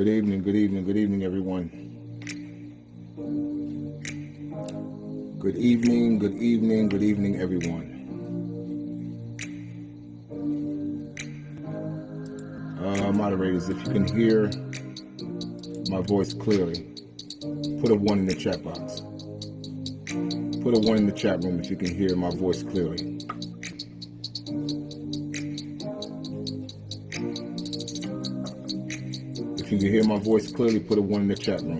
Good evening, good evening, good evening, everyone. Good evening, good evening, good evening, everyone. Uh, moderators, if you can hear my voice clearly, put a one in the chat box. Put a one in the chat room if you can hear my voice clearly. You hear my voice clearly, put a one in the chat room.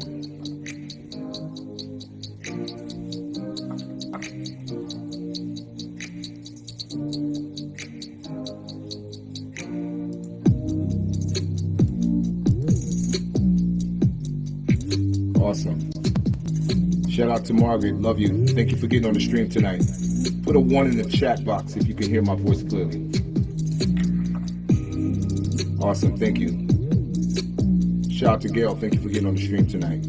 Awesome. Shout out to Margaret. Love you. Thank you for getting on the stream tonight. Put a one in the chat box if you can hear my voice clearly. Awesome. Thank you. Shout out to Gail. Thank you for getting on the stream tonight.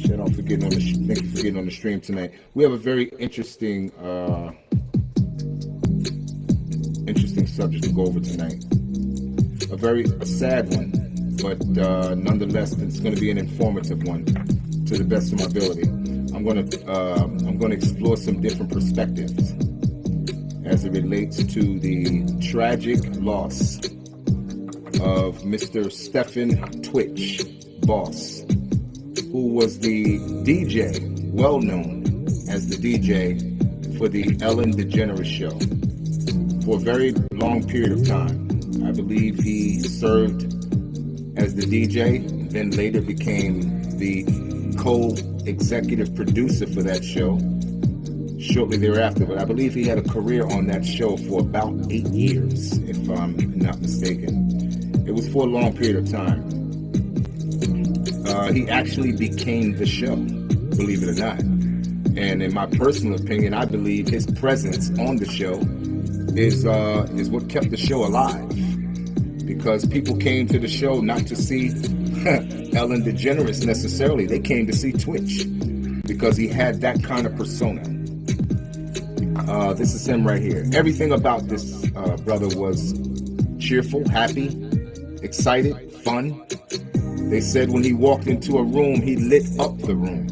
Shout out for getting on the thank you for getting on the stream tonight. We have a very interesting uh interesting subject to go over tonight. A very a sad one, but uh, nonetheless, it's going to be an informative one to the best of my ability. I'm going to uh, I'm going to explore some different perspectives as it relates to the tragic loss of Mr. Stephen Twitch Boss, who was the DJ, well known as the DJ for the Ellen DeGeneres show for a very long period of time. I believe he served as the DJ, then later became the co-executive producer for that show shortly thereafter. But I believe he had a career on that show for about eight years, if I'm not mistaken. It was for a long period of time. Uh, he actually became the show, believe it or not. And in my personal opinion, I believe his presence on the show is uh, is what kept the show alive. Because people came to the show not to see Ellen DeGeneres necessarily. They came to see Twitch because he had that kind of persona. Uh, this is him right here. Everything about this uh, brother was cheerful, happy, excited, fun. They said when he walked into a room, he lit up the room.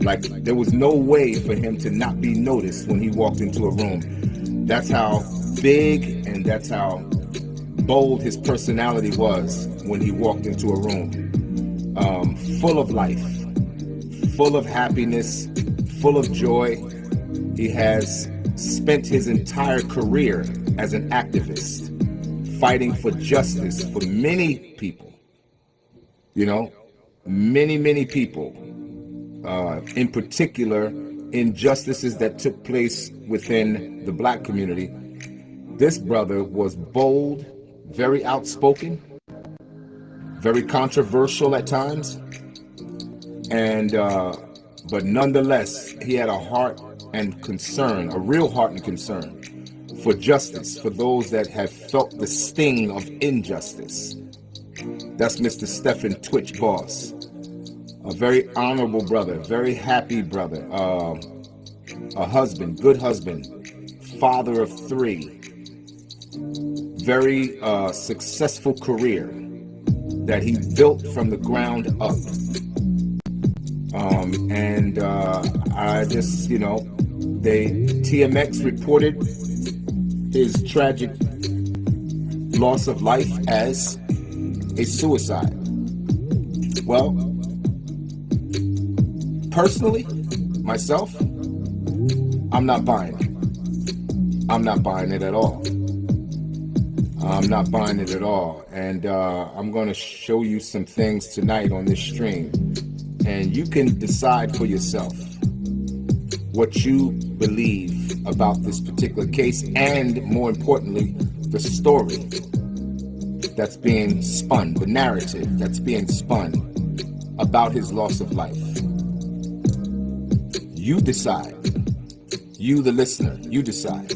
Like there was no way for him to not be noticed when he walked into a room. That's how big and that's how bold his personality was when he walked into a room. Um, full of life, full of happiness, full of joy. He has spent his entire career as an activist, fighting for justice for many people. You know, many, many people, uh, in particular, injustices that took place within the black community. This brother was bold, very outspoken, very controversial at times, and uh, but nonetheless, he had a heart and concern, a real heart and concern for justice, for those that have felt the sting of injustice. That's Mr. Stephen Twitch Boss, a very honorable brother, very happy brother, uh, a husband, good husband, father of three, very uh, successful career that he built from the ground up. Um, and uh, I just, you know, they TMZ reported his tragic loss of life as a suicide. Well, personally, myself, I'm not buying it. I'm not buying it at all. I'm not buying it at all. And uh, I'm going to show you some things tonight on this stream. And you can decide for yourself what you believe about this particular case and, more importantly, the story that's being spun, the narrative that's being spun about his loss of life. You decide, you the listener, you decide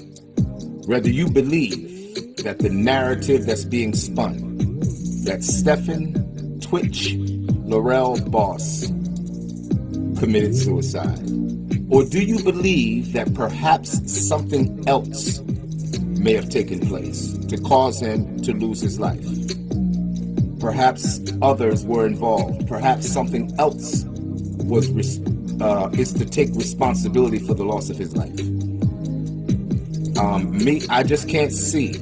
whether you believe that the narrative that's being spun, that Stefan Twitch Laurel Boss committed suicide. Or do you believe that perhaps something else may have taken place to cause him to lose his life? Perhaps others were involved. Perhaps something else was uh, is to take responsibility for the loss of his life. Um, me, I just can't see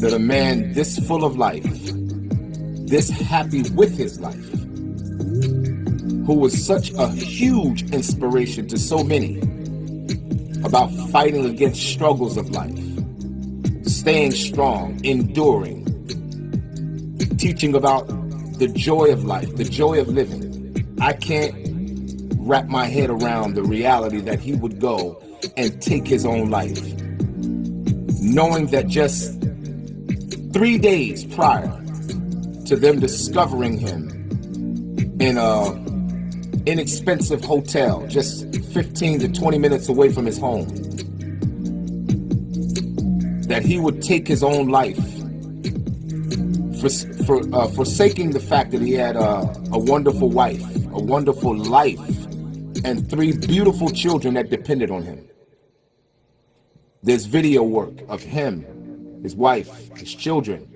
that a man this full of life, this happy with his life, who was such a huge inspiration to so many about fighting against struggles of life, staying strong, enduring, teaching about the joy of life, the joy of living. I can't wrap my head around the reality that he would go and take his own life, knowing that just three days prior to them discovering him in a inexpensive hotel just 15 to 20 minutes away from his home that he would take his own life for, for uh, forsaking the fact that he had a, a wonderful wife a wonderful life and three beautiful children that depended on him. There's video work of him his wife his children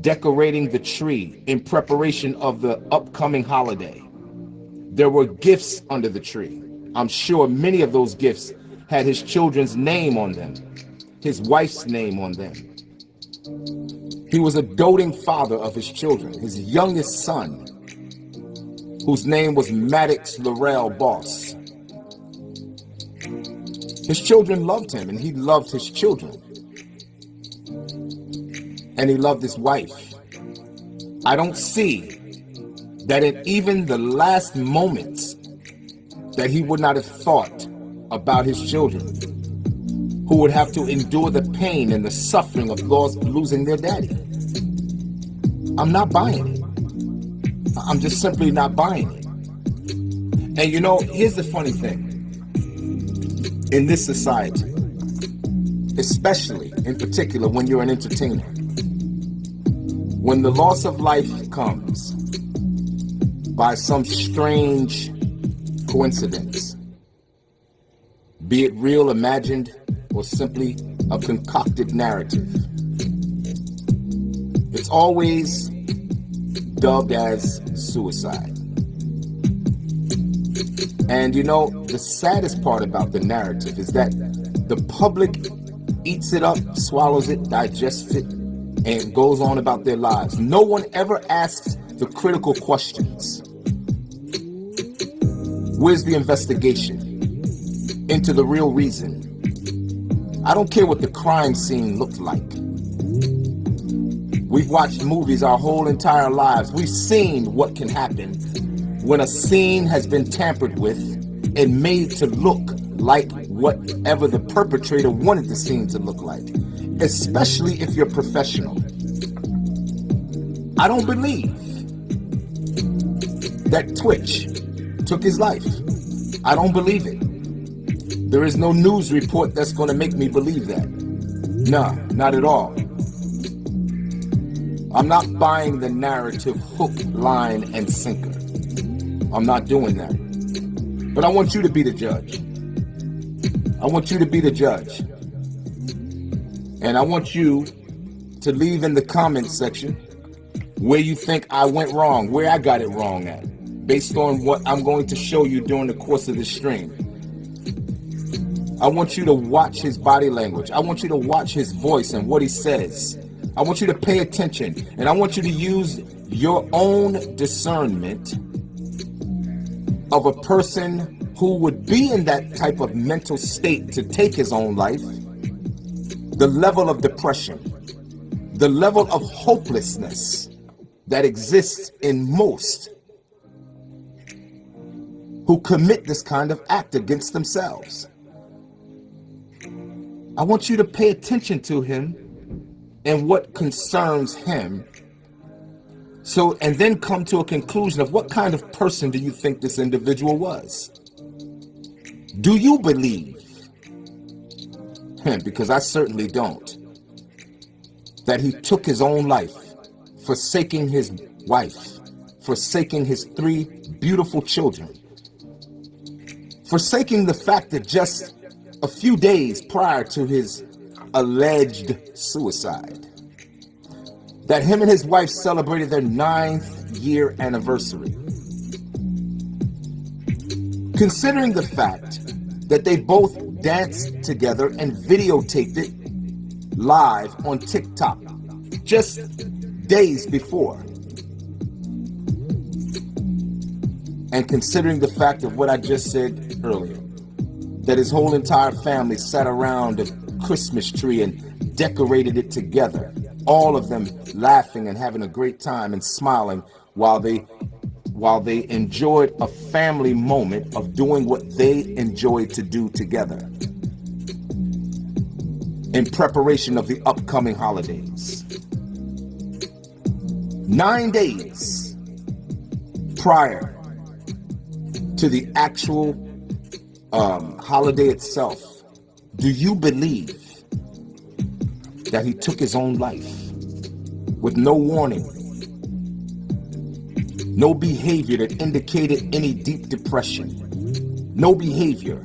decorating the tree in preparation of the upcoming holiday there were gifts under the tree. I'm sure many of those gifts had his children's name on them, his wife's name on them. He was a doting father of his children, his youngest son, whose name was Maddox Laurel Boss. His children loved him, and he loved his children. And he loved his wife. I don't see that in even the last moments that he would not have thought about his children who would have to endure the pain and the suffering of loss losing their daddy. I'm not buying it. I'm just simply not buying it. And you know, here's the funny thing. In this society, especially in particular when you're an entertainer, when the loss of life comes, by some strange coincidence, be it real, imagined, or simply a concocted narrative. It's always dubbed as suicide. And you know, the saddest part about the narrative is that the public eats it up, swallows it, digests it, and goes on about their lives. No one ever asks the critical questions. Where's the investigation into the real reason? I don't care what the crime scene looked like. We've watched movies our whole entire lives. We've seen what can happen when a scene has been tampered with and made to look like whatever the perpetrator wanted the scene to look like, especially if you're professional. I don't believe that Twitch took his life. I don't believe it. There is no news report that's going to make me believe that. Nah, not at all. I'm not buying the narrative hook, line, and sinker. I'm not doing that. But I want you to be the judge. I want you to be the judge. And I want you to leave in the comments section where you think I went wrong, where I got it wrong at based on what I'm going to show you during the course of this stream. I want you to watch his body language. I want you to watch his voice and what he says. I want you to pay attention and I want you to use your own discernment of a person who would be in that type of mental state to take his own life, the level of depression, the level of hopelessness that exists in most who commit this kind of act against themselves. I want you to pay attention to him and what concerns him. So, and then come to a conclusion of what kind of person do you think this individual was? Do you believe, because I certainly don't, that he took his own life, forsaking his wife, forsaking his three beautiful children, forsaking the fact that just a few days prior to his alleged suicide, that him and his wife celebrated their ninth year anniversary. Considering the fact that they both danced together and videotaped it live on TikTok just days before. And considering the fact of what I just said earlier, that his whole entire family sat around a Christmas tree and decorated it together, all of them laughing and having a great time and smiling while they while they enjoyed a family moment of doing what they enjoyed to do together in preparation of the upcoming holidays. Nine days prior to the actual um, holiday itself, do you believe that he took his own life with no warning, no behavior that indicated any deep depression, no behavior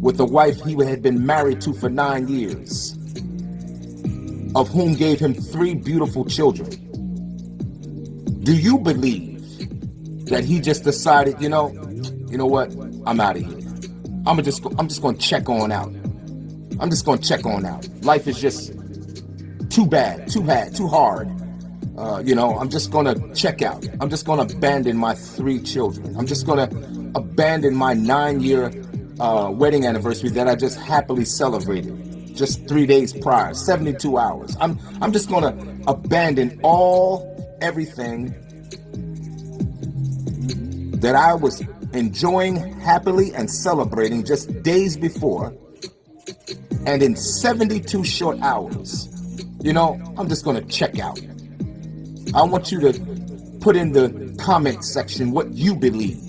with a wife he had been married to for nine years, of whom gave him three beautiful children? Do you believe that he just decided, you know, you know what? I'm out of here. I'm just I'm just to check on out. I'm just to check on out. Life is just too bad, too bad, too hard. Uh, you know, I'm just to check out. I'm just to abandon my three children. I'm just to abandon my nine-year uh, wedding anniversary that I just happily celebrated just three days prior, 72 hours. I'm I'm just to abandon all everything that I was enjoying happily and celebrating just days before, and in 72 short hours, you know, I'm just going to check out. I want you to put in the comment section what you believe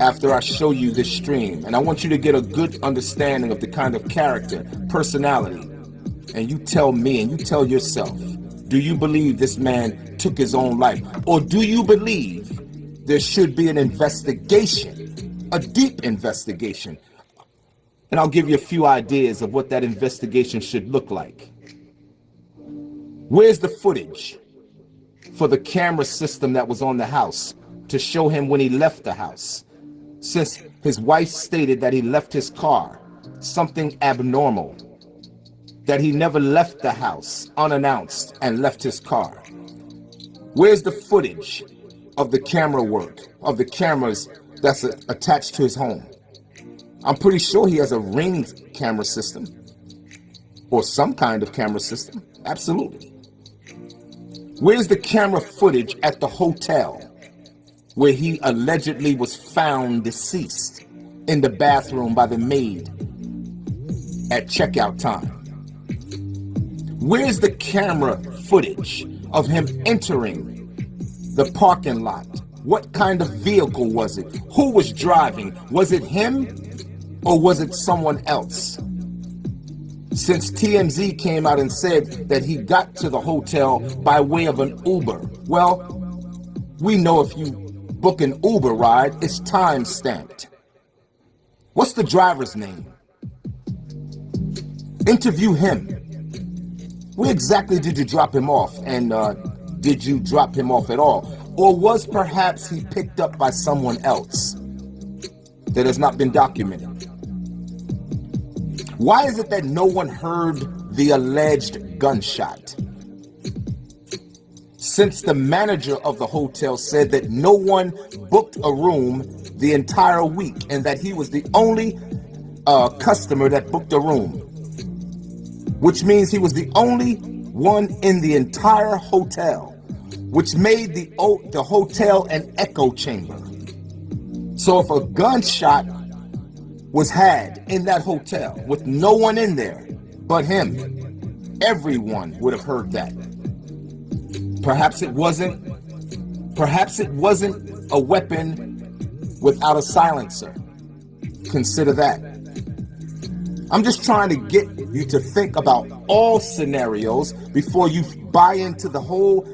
after I show you this stream. And I want you to get a good understanding of the kind of character, personality. And you tell me and you tell yourself, do you believe this man took his own life? Or do you believe there should be an investigation, a deep investigation. And I'll give you a few ideas of what that investigation should look like. Where's the footage for the camera system that was on the house to show him when he left the house? Since his wife stated that he left his car, something abnormal, that he never left the house unannounced and left his car. Where's the footage of the camera work, of the cameras that's attached to his home. I'm pretty sure he has a ring camera system or some kind of camera system. Absolutely. Where's the camera footage at the hotel where he allegedly was found deceased in the bathroom by the maid at checkout time? Where's the camera footage of him entering the parking lot. What kind of vehicle was it? Who was driving? Was it him or was it someone else? Since TMZ came out and said that he got to the hotel by way of an Uber. Well, we know if you book an Uber ride, it's time stamped. What's the driver's name? Interview him. Where exactly did you drop him off? And uh, did you drop him off at all? Or was perhaps he picked up by someone else that has not been documented? Why is it that no one heard the alleged gunshot? Since the manager of the hotel said that no one booked a room the entire week and that he was the only uh, customer that booked a room, which means he was the only one in the entire hotel, which made the, the hotel an echo chamber. So if a gunshot was had in that hotel with no one in there but him, everyone would have heard that. Perhaps it wasn't, perhaps it wasn't a weapon without a silencer. Consider that. I'm just trying to get you to think about all scenarios before you buy into the whole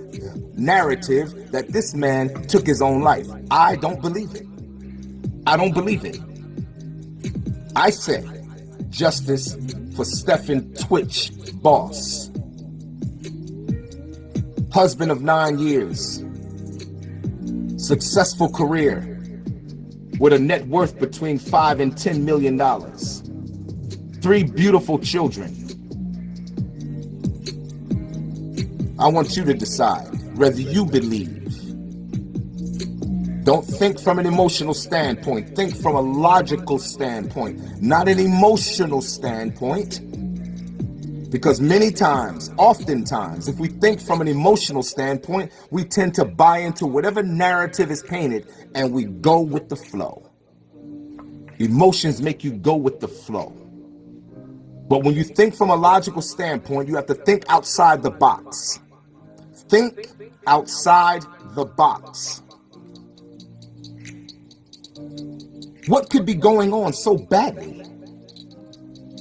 narrative that this man took his own life. I don't believe it. I don't believe it. I say justice for Stephen Twitch Boss. Husband of nine years. Successful career with a net worth between five and ten million dollars. Three beautiful children. I want you to decide whether you believe. Don't think from an emotional standpoint. Think from a logical standpoint, not an emotional standpoint. Because many times, oftentimes, if we think from an emotional standpoint, we tend to buy into whatever narrative is painted and we go with the flow. Emotions make you go with the flow. But when you think from a logical standpoint, you have to think outside the box. Think outside the box. What could be going on so badly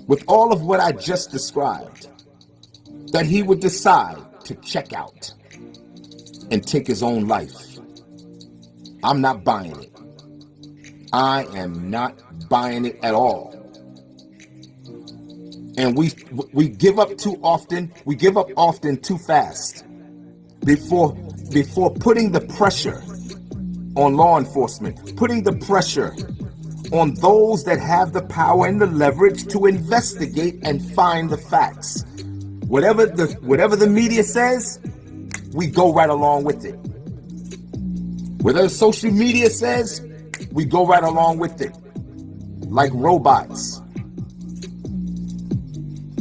with all of what I just described that he would decide to check out and take his own life. I'm not buying it. I am not buying it at all. And we we give up too often. We give up often too fast before before putting the pressure on law enforcement, putting the pressure on those that have the power and the leverage to investigate and find the facts. Whatever the whatever the media says, we go right along with it. Whatever social media says, we go right along with it. Like robots.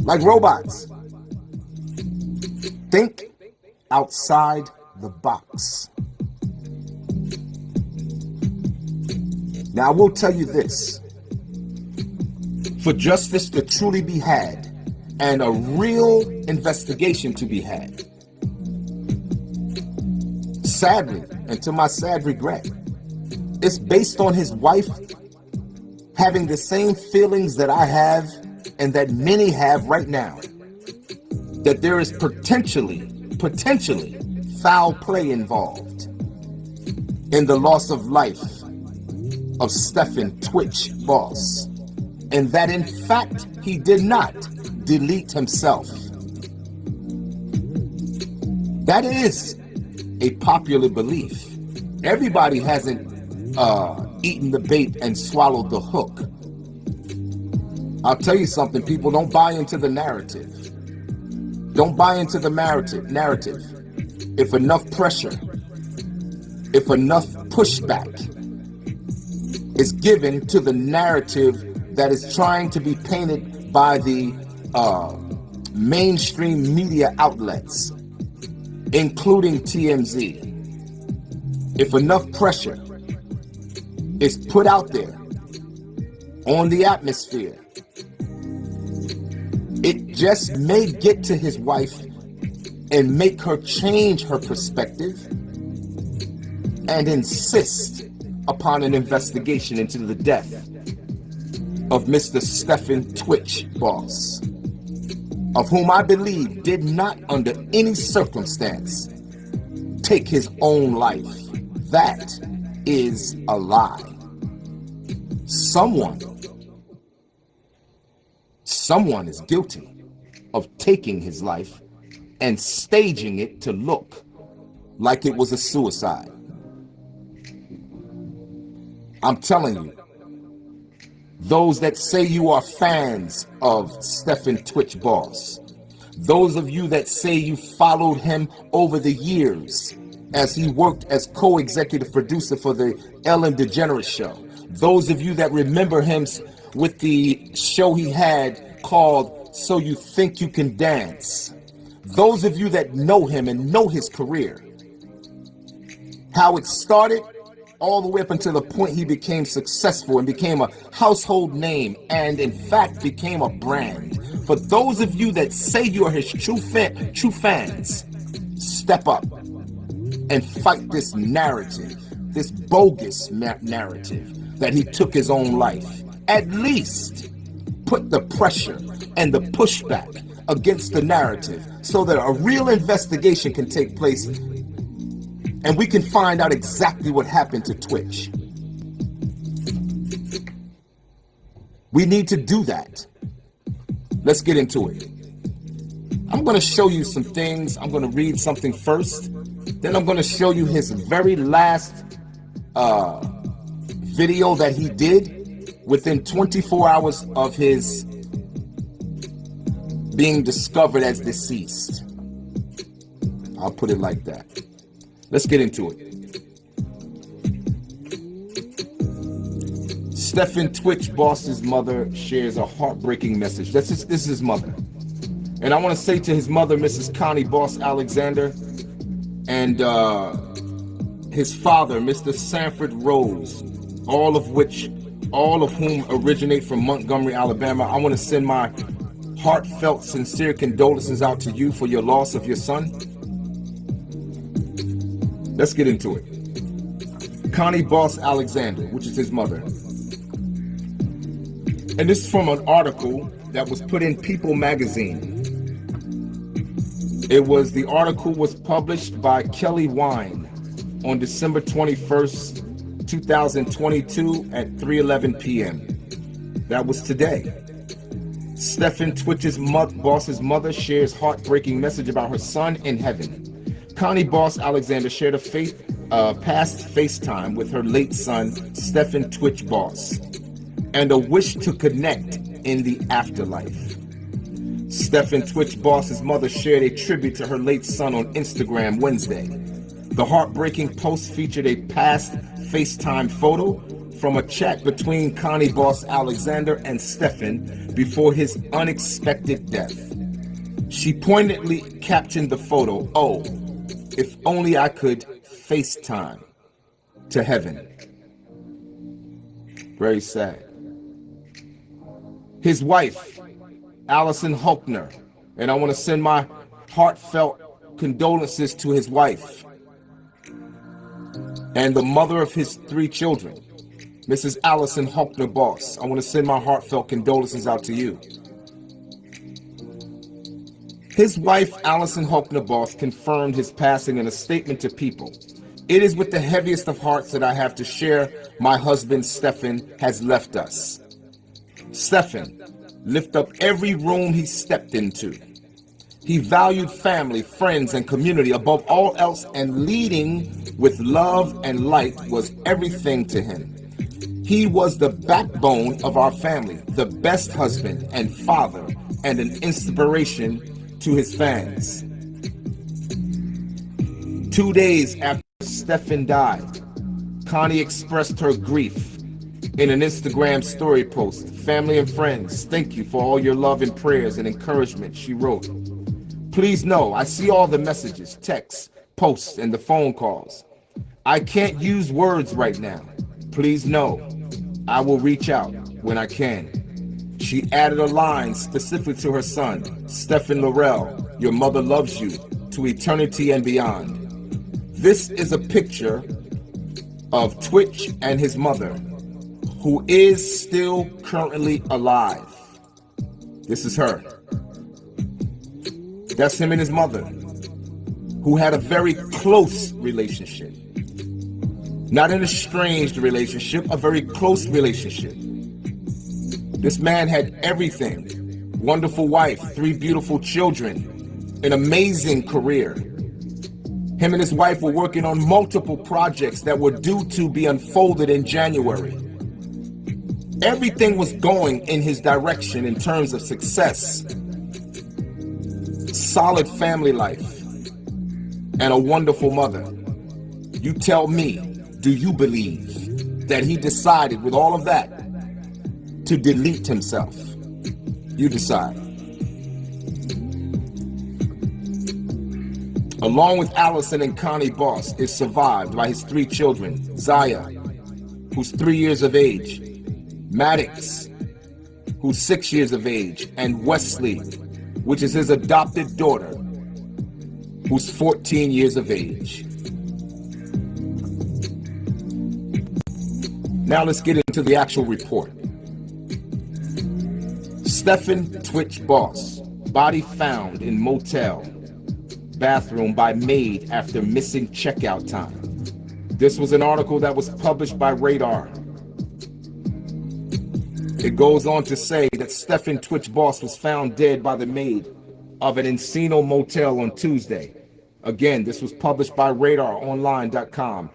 Like robots. Think outside the box. Now, I will tell you this. For justice to truly be had and a real investigation to be had, sadly, and to my sad regret, it's based on his wife having the same feelings that I have and that many have right now. That there is potentially, potentially foul play involved in the loss of life of Stephen Twitch Boss, and that in fact he did not delete himself. That is a popular belief. Everybody hasn't uh, eaten the bait and swallowed the hook. I'll tell you something, people don't buy into the narrative. Don't buy into the narrative. Narrative. If enough pressure, if enough pushback, is given to the narrative that is trying to be painted by the uh, mainstream media outlets, including TMZ. If enough pressure is put out there on the atmosphere, it just may get to his wife and make her change her perspective and insist upon an investigation into the death of Mr. Stephen Twitch Boss, of whom I believe did not under any circumstance take his own life. That is a lie. Someone, someone is guilty of taking his life and staging it to look like it was a suicide. I'm telling you, those that say you are fans of Stephen Twitch Boss, those of you that say you followed him over the years as he worked as co-executive producer for the Ellen DeGeneres show, those of you that remember him with the show he had called So You Think You Can Dance, those of you that know him and know his career, how it started all the way up until the point he became successful and became a household name and in fact became a brand. For those of you that say you are his true fan, true fans, step up and fight this narrative, this bogus narrative that he took his own life. At least put the pressure and the pushback against the narrative so that a real investigation can take place and we can find out exactly what happened to Twitch. We need to do that. Let's get into it. I'm going to show you some things. I'm going to read something first. Then I'm going to show you his very last uh, video that he did within 24 hours of his being discovered as deceased. I'll put it like that. Let's get into it. Stephen Twitch Boss's mother shares a heartbreaking message. This is, this is his mother. And I want to say to his mother, Mrs. Connie Boss Alexander, and uh, his father, Mr. Sanford Rose, all of which, all of whom originate from Montgomery, Alabama. I want to send my heartfelt, sincere condolences out to you for your loss of your son. Let's get into it. Connie Boss Alexander, which is his mother, and this is from an article that was put in People magazine. It was the article was published by Kelly Wine on December 21st, 2022 at 3:11 p.m. That was today. Stephen Twitch's boss's mother shares heartbreaking message about her son in heaven. Connie Boss Alexander shared a faith, uh, past FaceTime with her late son, Stephen Twitch Boss and a wish to connect in the afterlife. Stephen Twitch Boss's mother shared a tribute to her late son on Instagram Wednesday. The heartbreaking post featured a past FaceTime photo from a chat between Connie Boss Alexander and Stephen before his unexpected death. She poignantly captioned the photo, Oh, if only I could FaceTime to heaven. Very sad his wife, Allison Hulkner. And I want to send my heartfelt condolences to his wife and the mother of his three children, Mrs. Allison Hulkner Boss. I want to send my heartfelt condolences out to you. His wife, Allison Hulkner Boss, confirmed his passing in a statement to people. It is with the heaviest of hearts that I have to share my husband, Stephen, has left us. Stephen lift up every room he stepped into. He valued family, friends, and community above all else, and leading with love and light was everything to him. He was the backbone of our family, the best husband and father, and an inspiration to his fans. Two days after Stephen died, Connie expressed her grief in an Instagram story post. Family and friends, thank you for all your love and prayers and encouragement, she wrote. Please know, I see all the messages, texts, posts, and the phone calls. I can't use words right now. Please know, I will reach out when I can. She added a line specific to her son, Stephen Laurel, your mother loves you, to eternity and beyond. This is a picture of Twitch and his mother who is still currently alive. This is her. That's him and his mother, who had a very close relationship. Not an estranged relationship, a very close relationship. This man had everything. Wonderful wife, three beautiful children, an amazing career. Him and his wife were working on multiple projects that were due to be unfolded in January. Everything was going in his direction in terms of success, solid family life, and a wonderful mother. You tell me, do you believe that he decided with all of that to delete himself? You decide. Along with Allison and Connie Boss, is survived by his three children, Zaia, who's three years of age, Maddox, who's six years of age, and Weslie, which is his adopted daughter, who's 14 years of age. Now let's get into the actual report. Stephen Twitch Boss, body found in motel, bathroom by maid after missing checkout time. This was an article that was published by Radar. It goes on to say that Stephen Twitch Boss was found dead by the maid of an Encino motel on Tuesday. Again, this was published by RadarOnline.com.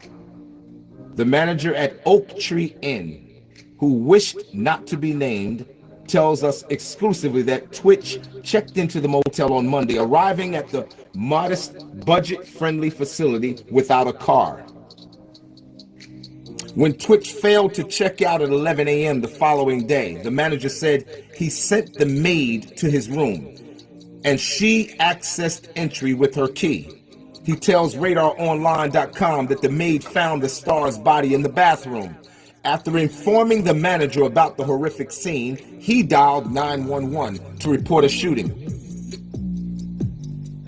The manager at Oak Tree Inn, who wished not to be named, tells us exclusively that Twitch checked into the motel on Monday, arriving at the modest, budget-friendly facility without a car. When Twitch failed to check out at 11 a.m. the following day, the manager said he sent the maid to his room and she accessed entry with her key. He tells RadarOnline.com that the maid found the star's body in the bathroom. After informing the manager about the horrific scene, he dialed 911 to report a shooting.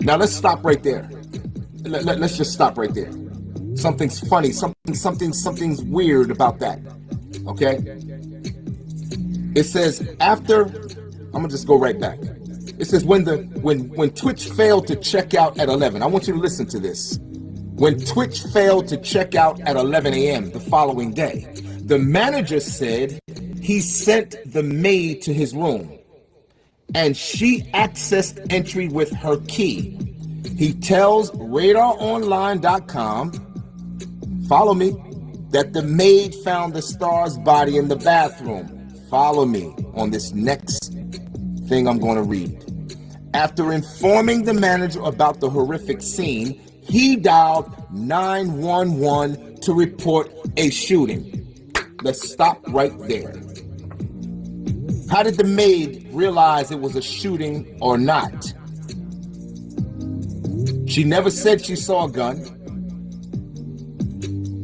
Now let's stop right there. Let, let, let's just stop right there. Something's funny, something, something, something's weird about that. Okay? It says after, I'm gonna just go right back. It says when the when when Twitch failed to check out at 11. I want you to listen to this. When Twitch failed to check out at 11 a.m. the following day, the manager said he sent the maid to his room and she accessed entry with her key. He tells radaronline.com Follow me. That the maid found the star's body in the bathroom. Follow me on this next thing I'm going to read. After informing the manager about the horrific scene, he dialed 911 to report a shooting. Let's stop right there. How did the maid realize it was a shooting or not? She never said she saw a gun.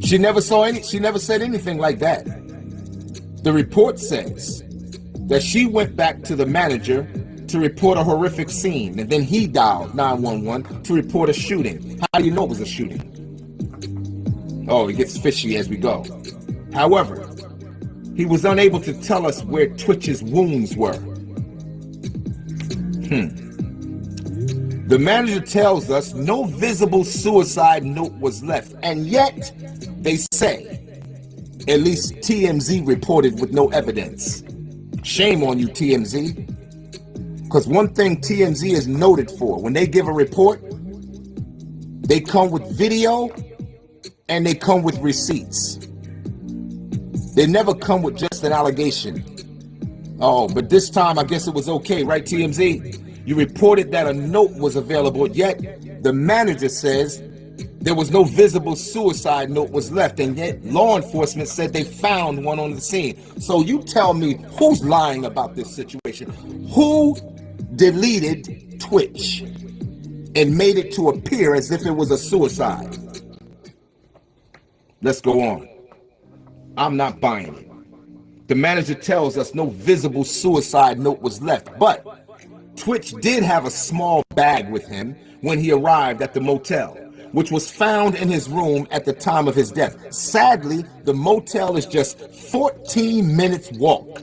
She never saw any, she never said anything like that. The report says that she went back to the manager to report a horrific scene, and then he dialed 911 to report a shooting. How do you know it was a shooting? Oh, it gets fishy as we go. However, he was unable to tell us where Twitch's wounds were. Hmm. The manager tells us no visible suicide note was left, and yet they say, at least TMZ reported with no evidence. Shame on you, TMZ. Because one thing TMZ is noted for, when they give a report, they come with video and they come with receipts. They never come with just an allegation. Oh, but this time I guess it was okay, right, TMZ? You reported that a note was available, yet the manager says there was no visible suicide note was left, and yet law enforcement said they found one on the scene. So you tell me who's lying about this situation? Who deleted Twitch and made it to appear as if it was a suicide? Let's go on. I'm not buying it. The manager tells us no visible suicide note was left, but Twitch did have a small bag with him when he arrived at the motel which was found in his room at the time of his death. Sadly, the motel is just 14 minutes walk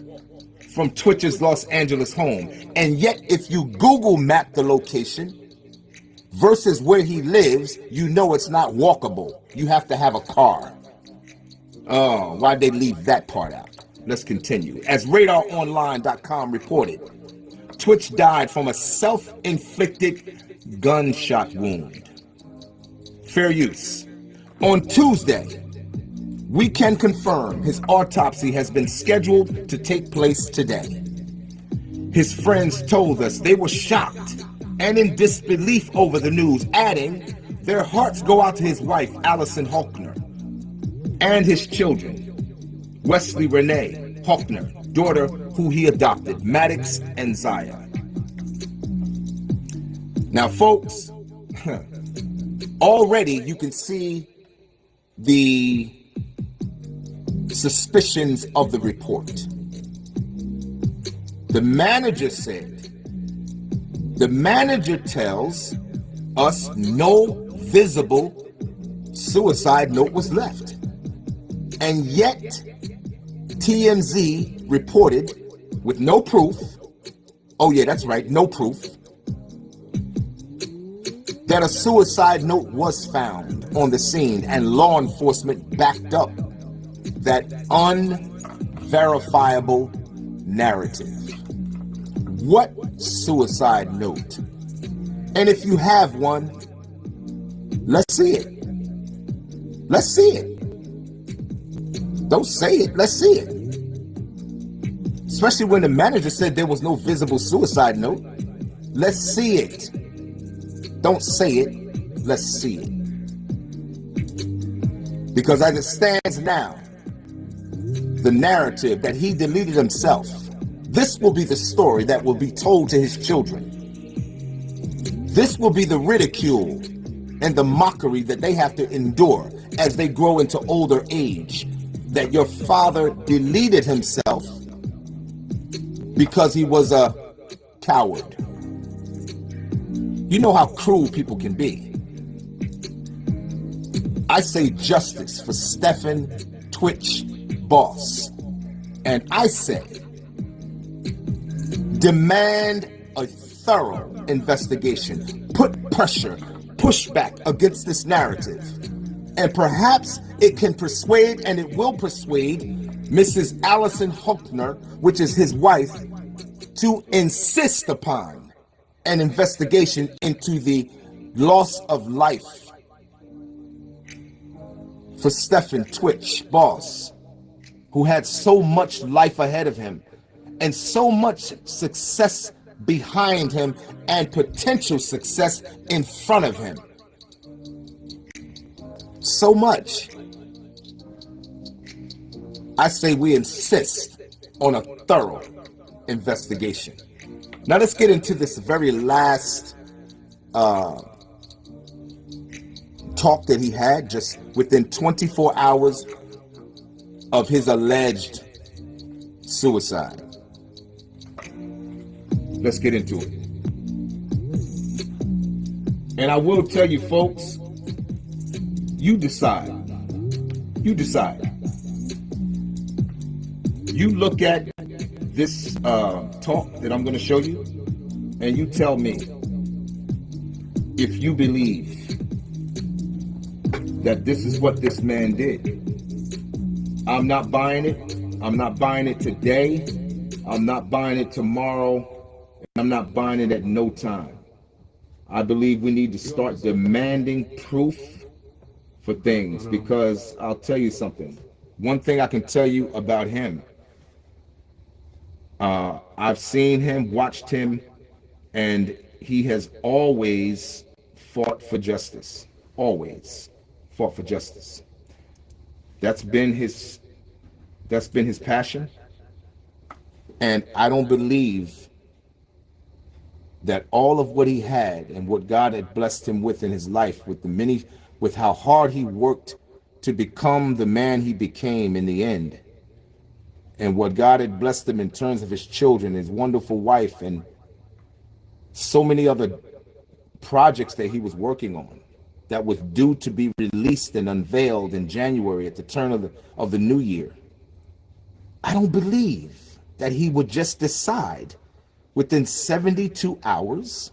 from Twitch's Los Angeles home. And yet, if you Google map the location versus where he lives, you know it's not walkable. You have to have a car. Oh, why'd they leave that part out? Let's continue. As RadarOnline.com reported, Twitch died from a self-inflicted gunshot wound fair use. On Tuesday, we can confirm his autopsy has been scheduled to take place today. His friends told us they were shocked and in disbelief over the news, adding, their hearts go out to his wife, Allison Hochner, and his children, Weslie Renee Hochner, daughter who he adopted, Maddox and Zaia. Now, folks, already you can see the suspicions of the report. The manager said, the manager tells us no visible suicide note was left. And yet, TMZ reported with no proof, oh yeah, that's right, no proof, that a suicide note was found on the scene and law enforcement backed up that unverifiable narrative? What suicide note? And if you have one, let's see it. Let's see it. Don't say it, let's see it. Especially when the manager said there was no visible suicide note. Let's see it. Don't say it, let's see it. Because as it stands now, the narrative that he deleted himself, this will be the story that will be told to his children. This will be the ridicule and the mockery that they have to endure as they grow into older age. That your father deleted himself because he was a coward. You know how cruel people can be. I say justice for Stephen Twitch Boss. And I say demand a thorough investigation, put pressure, pushback against this narrative. And perhaps it can persuade and it will persuade Mrs. Allison Holker, which is his wife, to insist upon an investigation into the loss of life for Stephen Twitch, boss, who had so much life ahead of him and so much success behind him and potential success in front of him. So much. I say we insist on a thorough investigation. Now let's get into this very last uh, talk that he had just within 24 hours of his alleged suicide. Let's get into it. And I will tell you, folks, you decide. You decide. You look at this uh, talk that I'm going to show you, and you tell me if you believe that this is what this man did. I'm not buying it. I'm not buying it today. I'm not buying it tomorrow. And I'm not buying it at no time. I believe we need to start demanding proof for things because I'll tell you something. One thing I can tell you about him, uh, I've seen him, watched him, and he has always fought for justice. Always fought for justice. That's been his that's been his passion. And I don't believe that all of what he had and what God had blessed him with in his life, with the many, with how hard he worked to become the man he became in the end, and what God had blessed him in terms of his children, his wonderful wife, and so many other projects that he was working on that was due to be released and unveiled in January at the turn of the, of the new year. I don't believe that he would just decide within 72 hours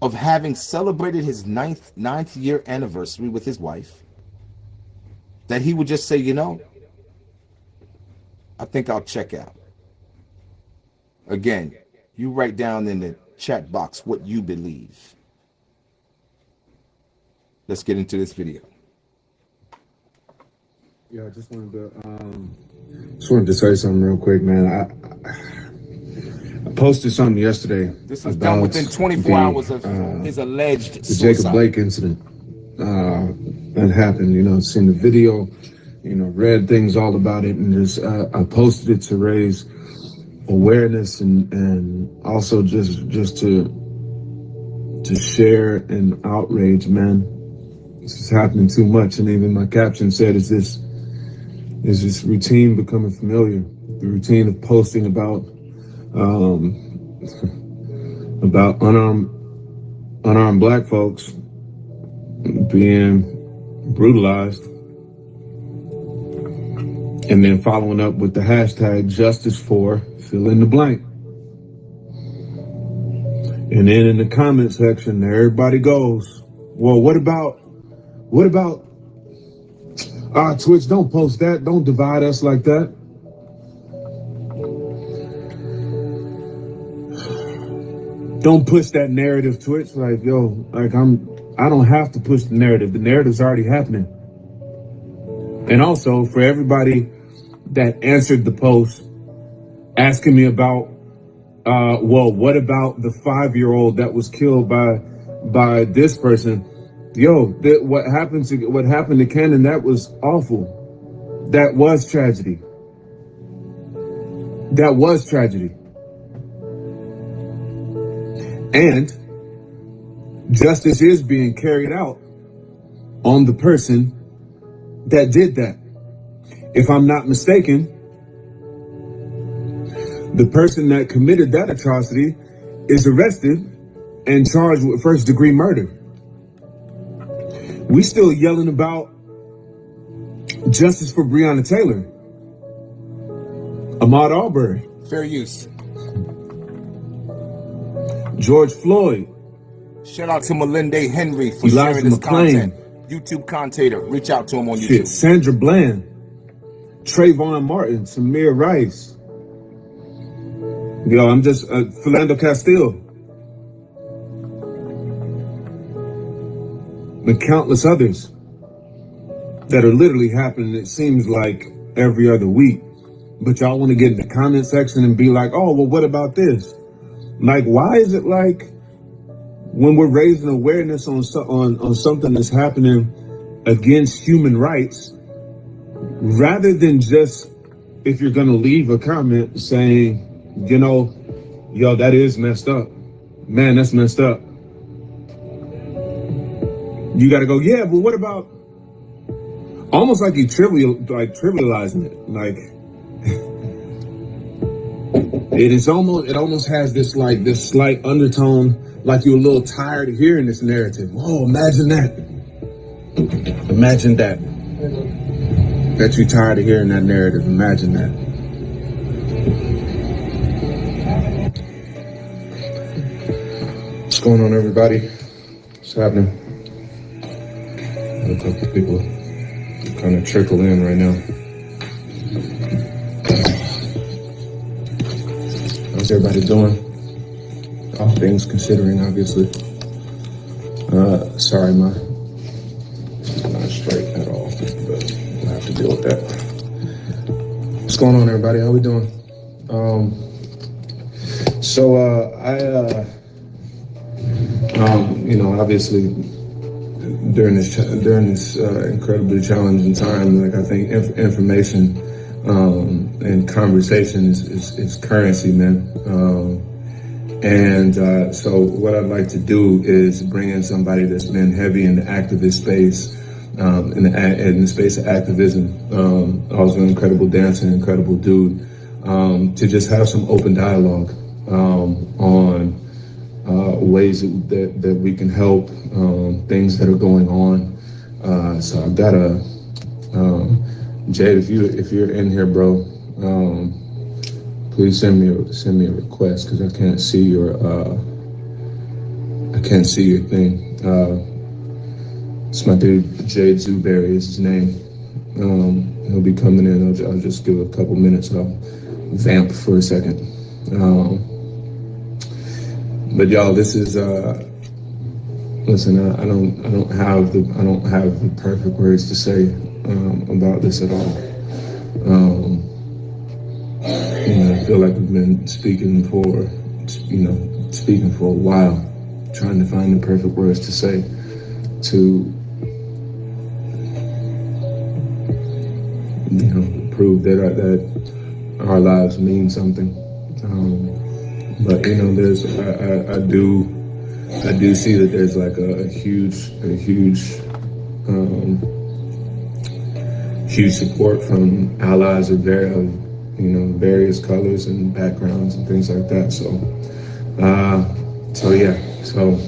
of having celebrated his ninth, ninth year anniversary with his wife, that he would just say, you know, I think I'll check out. Again, you write down in the chat box what you believe. Let's get into this video. Yeah, I just wanted to um, just wanted to say something real quick, man. I, posted something yesterday. This was done within 24 the, hours of uh, his alleged the suicide. Jacob Blake incident uh, that happened. You know, seen the video, you know, read things all about it, and just uh, I posted it to raise awareness and and also just just to to share an outrage, man. This is happening too much, and even my caption said, "Is this is this routine becoming familiar? The routine of posting about." um, about unarmed unarmed black folks being brutalized and then following up with the hashtag justice for fill in the blank. And then in the comment section, there everybody goes, well, what about, what about, ah, Twitch, don't post that. Don't divide us like that. Don't push that narrative, Twitch. Like, yo, like I'm, I don't have to push the narrative. The narrative's already happening. And also for everybody that answered the post asking me about uh well what about the five year old that was killed by by this person? Yo what happened to what happened to Cannon that was awful. That was tragedy. That was tragedy. And justice is being carried out on the person that did that if I'm not mistaken the person that committed that atrocity is arrested and charged with first degree murder. We still yelling about justice for Breonna Taylor. Ahmaud Arbery. Fair use. George Floyd. Shout out to Melinda Henry for Elijah sharing this McClain. content. YouTube commentator. Reach out to him on Shit, YouTube. Sandra Bland. Trayvon Martin. Tamir Rice. Yo, I'm just uh, Philando Castile. And countless others that are literally happening, it seems like every other week. But y'all want to get in the comment section and be like, oh, well, what about this? Like, why is it like when we're raising awareness on, on, on something that's happening against human rights, rather than just if you're gonna leave a comment saying, you know, yo, that is messed up. Man, that's messed up. You gotta go, yeah, but what about almost like you trivial like trivializing it. Like it is almost it almost has this like this slight undertone, like you're a little tired of hearing this narrative. Oh, imagine that. Imagine that. That you're tired of hearing that narrative. Imagine that. What's going on, everybody? What's happening? A couple people kind of trickle in right now. How's everybody doing? All things considering, obviously. Uh, sorry, my not straight at all, but we'll have to deal with that. What's going on, everybody? How we doing? Um, so uh, I, uh, um, you know, obviously during this during this uh, incredibly challenging time, like I think inf- information um, and conversation is, is, is currency, man. Um, and uh, so what I'd like to do is bring in somebody that's been heavy in the activist space, um, in, the, in the space of activism. Um, also an incredible dancer, incredible dude, um, to just have some open dialogue um, on uh, ways that, that, we can help, um, things that are going on. Uh, so I've got a, um, Jade, if you if you're in here, bro, please send me a, send me a request because I can't see your uh, I can't see your thing. Uh, it's my dude Jade Zuberry is his name. Um, he'll be coming in. I'll, I'll just give a couple minutes. I'll vamp for a second. Um, but y'all, this is uh, listen. I, I don't I don't have the I don't have the perfect words to say um, about this at all. You know, I feel like we've been speaking for, you know, speaking for a while, trying to find the perfect words to say to, you know, prove that our, that our lives mean something. Um, but you know, there's I, I, I do I do see that there's like a, a huge a huge um, huge support from allies of, of you know various colors and backgrounds and things like that. So, uh, so yeah, so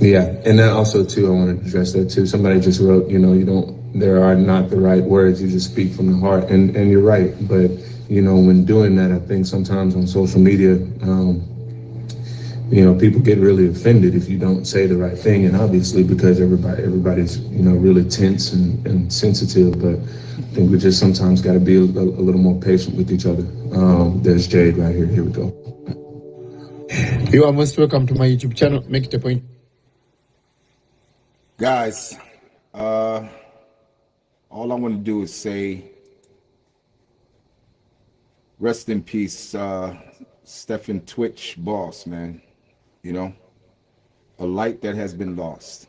yeah, and then also too, I want to address that too. Somebody just wrote, you know, you don't. There are not the right words. You just speak from the heart, and and you're right. But you know, when doing that, I think sometimes on social media. Um, you know, people get really offended if you don't say the right thing, and obviously because everybody everybody's you know really tense and, and sensitive. But I think we just sometimes got to be a, a little more patient with each other. Um, there's Jade right here. Here we go. You are most welcome to my YouTube channel. Make it a point. Guys, uh, all I want to do is say rest in peace, uh, Stephen Twitch boss, man. You know, a light that has been lost.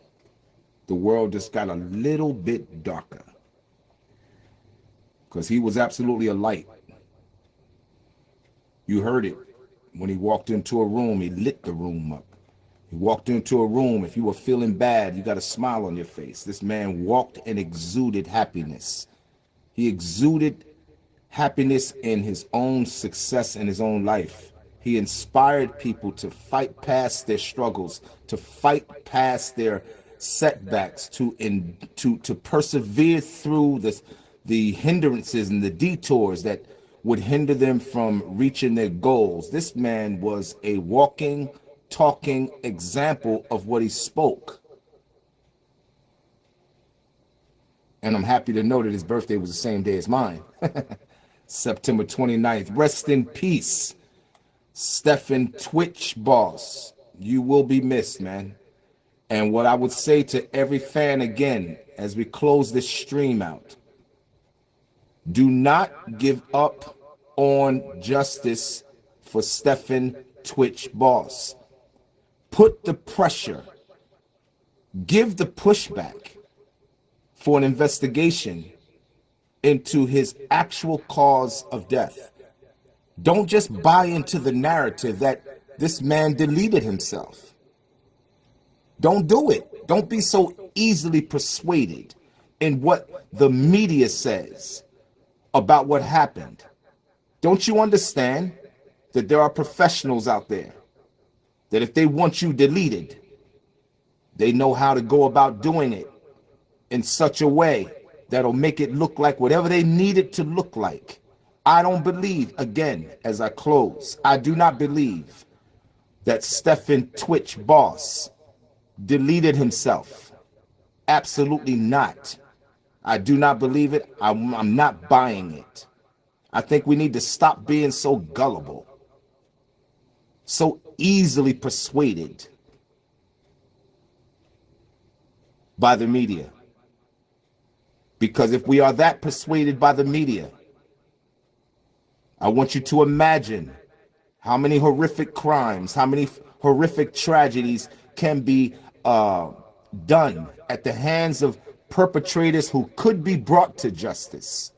The world just got a little bit darker because he was absolutely a light. You heard it when he walked into a room, he lit the room up. He walked into a room. If you were feeling bad, you got a smile on your face. This man walked and exuded happiness. He exuded happiness in his own success in his own life. He inspired people to fight past their struggles, to fight past their setbacks, to in, to to persevere through this the hindrances and the detours that would hinder them from reaching their goals. This man was a walking, talking example of what he spoke. And I'm happy to know that his birthday was the same day as mine. September 29th. Rest in peace, Stephen Twitch Boss. You will be missed, man. And what I would say to every fan again, as we close this stream out, do not give up on justice for Stephen Twitch Boss. Put the pressure, give the pushback for an investigation into his actual cause of death. Don't just buy into the narrative that this man deleted himself. Don't do it. Don't be so easily persuaded in what the media says about what happened. Don't you understand that there are professionals out there that if they want you deleted, they know how to go about doing it in such a way that'll make it look like whatever they need it to look like. I don't believe, again, as I close, I do not believe that Stephen Twitch Boss deleted himself. Absolutely not. I do not believe it. I'm, I'm not buying it. I think we need to stop being so gullible, so easily persuaded by the media. Because if we are that persuaded by the media, I want you to imagine how many horrific crimes, how many horrific tragedies can be uh, done at the hands of perpetrators who could be brought to justice,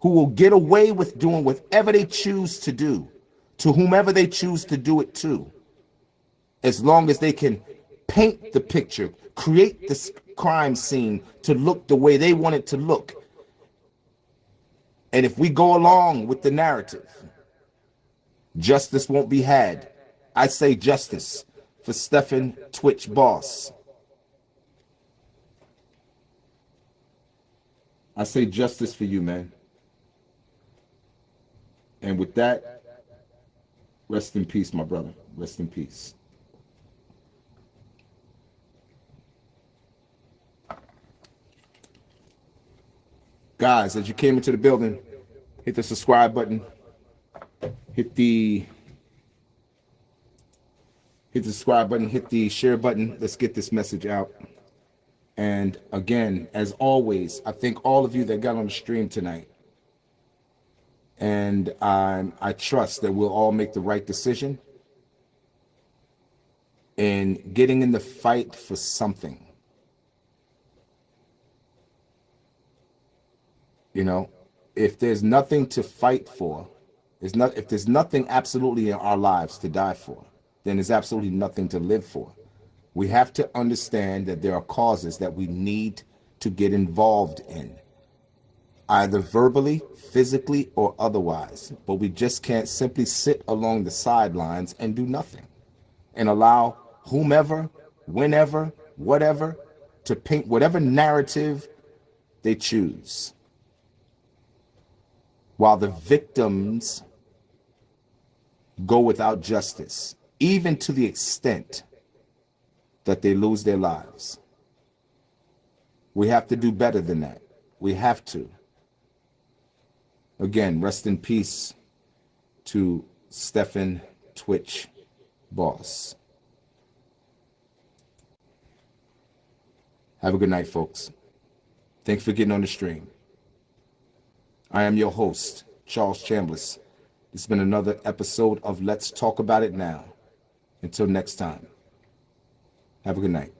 who will get away with doing whatever they choose to do, to whomever they choose to do it to, as long as they can paint the picture, create this crime scene to look the way they want it to look. And if we go along with the narrative, justice won't be had. I say justice for Stephen Twitch Boss. I say justice for you, man. And with that, rest in peace, my brother. Rest in peace. Guys, as you came into the building, hit the subscribe button. Hit the hit the subscribe button, hit the share button. Let's get this message out. And again, as always, I thank all of you that got on the stream tonight. And um, I trust that we'll all make the right decision in getting in the fight for something. You know, if there's nothing to fight for, not if there's nothing absolutely in our lives to die for, then there's absolutely nothing to live for we have to understand that there are causes that we need to get involved in, either verbally, physically, or otherwise. But we just can't simply sit along the sidelines and do nothing and allow whomever, whenever, whatever, to paint whatever narrative they choose. While the victims go without justice, even to the extent that they lose their lives. We have to do better than that. We have to. Again, rest in peace to Stefan Twitch boss. Have a good night, folks. Thanks for getting on the stream. I am your host, Charles Chambliss. It's been another episode of Let's Talk About It Now. Until next time, have a good night.